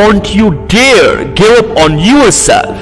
Don't you dare give up on yourself.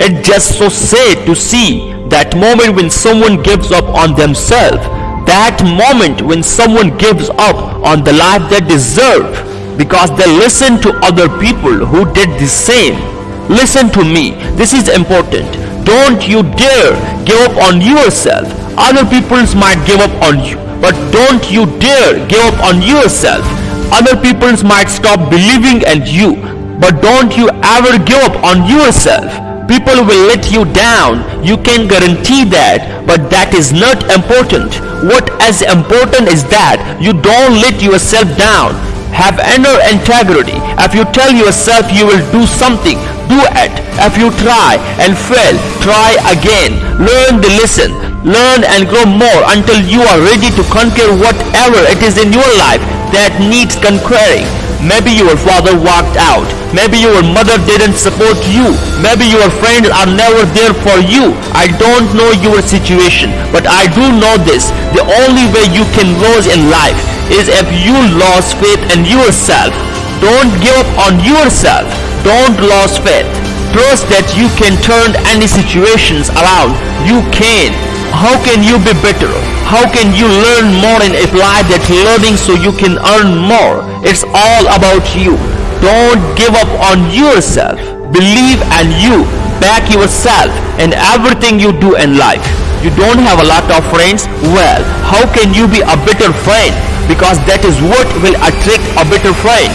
It's just so sad to see that moment when someone gives up on themselves. That moment when someone gives up on the life they deserve because they listen to other people who did the same. Listen to me, this is important. Don't you dare give up on yourself. Other people might give up on you, but don't you dare give up on yourself. Other people might stop believing in you, but don't you ever give up on yourself. People will let you down. You can guarantee that, but that is not important. What is important is that you don't let yourself down. Have inner integrity. If you tell yourself you will do something, do it. If you try and fail, try again. Learn the lesson. Learn and grow more until you are ready to conquer whatever it is in your life that needs conquering. Maybe your father walked out. Maybe your mother didn't support you. Maybe your friends are never there for you. I don't know your situation, but I do know this. The only way you can lose in life is if you lost faith in yourself. Don't give up on yourself. Don't lose faith. Trust that you can turn any situations around. You can. How can you be better? How can you learn more and apply that learning so you can earn more? It's all about you. Don't give up on yourself. Believe and you. Back yourself in everything you do in life. You don't have a lot of friends? Well, how can you be a better friend? Because that is what will attract a better friend.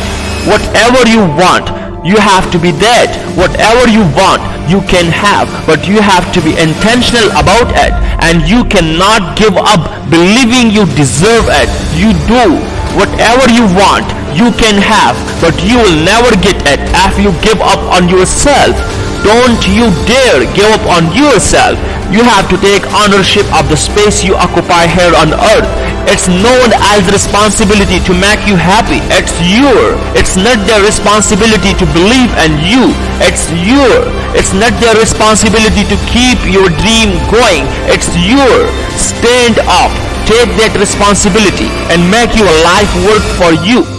Whatever you want, you have to be that. Whatever you want, you can have, but you have to be intentional about it. And you cannot give up believing you deserve it. You do. Whatever you want, you can have, but you will never get it if you give up on yourself. Don't you dare give up on yourself. You have to take ownership of the space you occupy here on earth. It's no one else's responsibility to make you happy. It's your. It's not their responsibility to believe in you. It's your. It's not their responsibility to keep your dream going. It's your. Stand up. Take that responsibility and make your life work for you.